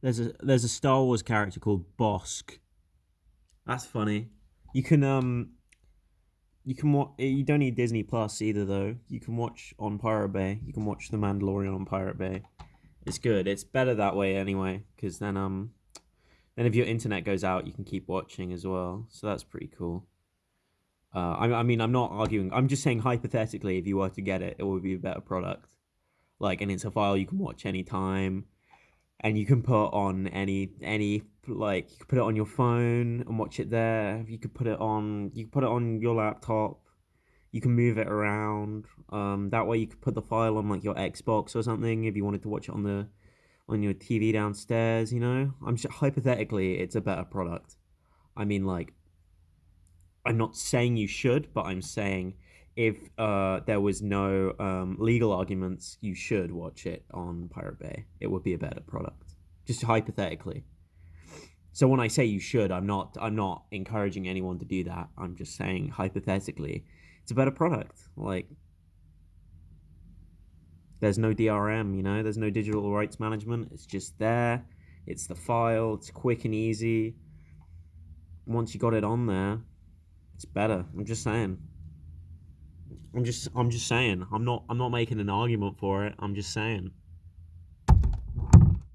There's a there's a Star Wars character called Bossk. That's funny. You can um you can watch. You don't need Disney Plus either, though. You can watch on Pirate Bay. You can watch The Mandalorian on Pirate Bay. It's good. It's better that way anyway, because then um, then if your internet goes out, you can keep watching as well. So that's pretty cool. Uh, I, I mean, I'm not arguing. I'm just saying hypothetically, if you were to get it, it would be a better product. Like, and it's a file you can watch anytime and you can put on any any like you could put it on your phone and watch it there. You could put it on you could put it on your laptop. You can move it around. Um, that way you could put the file on like your Xbox or something if you wanted to watch it on the on your TV downstairs. You know, I'm just hypothetically it's a better product. I mean, like, I'm not saying you should, but I'm saying if uh, there was no um, legal arguments, you should watch it on Pirate Bay. It would be a better product, just hypothetically. So when I say you should, I'm not I'm not encouraging anyone to do that. I'm just saying hypothetically, it's a better product. Like there's no DRM, you know, there's no digital rights management. It's just there. It's the file. It's quick and easy. Once you got it on there, it's better. I'm just saying. I'm just I'm just saying. I'm not I'm not making an argument for it. I'm just saying.